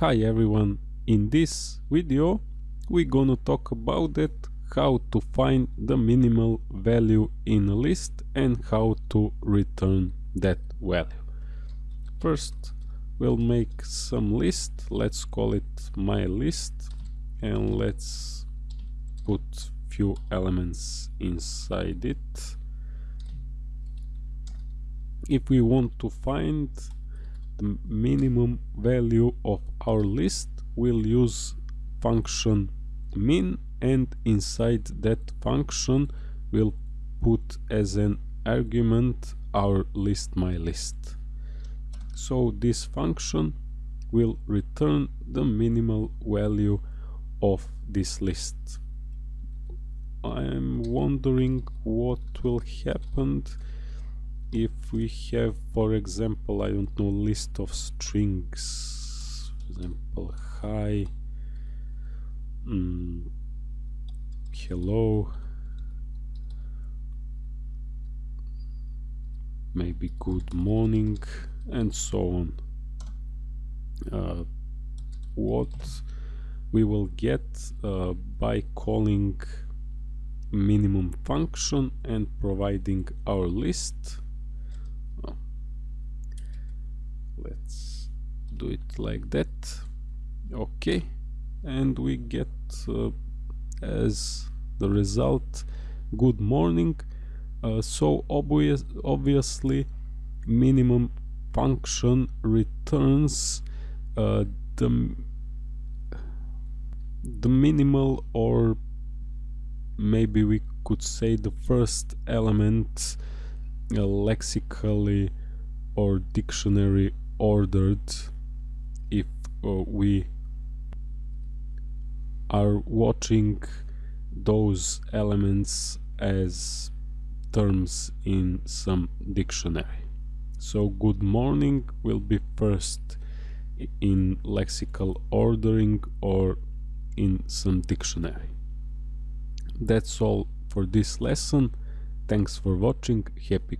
Hi everyone, in this video we're gonna talk about it, how to find the minimal value in a list and how to return that value. First we'll make some list, let's call it my list and let's put few elements inside it. If we want to find the minimum value of our list we'll use function min and inside that function we'll put as an argument our list my list. So this function will return the minimal value of this list. I'm wondering what will happen if we have for example I don't know list of strings for example hi mm, hello maybe good morning and so on. Uh, what we will get uh, by calling minimum function and providing our list let's do it like that. Okay. And we get uh, as the result good morning. Uh, so obvious obviously minimum function returns uh, the the minimal or maybe we could say the first element uh, lexically or dictionary ordered if uh, we are watching those elements as terms in some dictionary. So good morning will be first in lexical ordering or in some dictionary. That's all for this lesson. Thanks for watching. Happy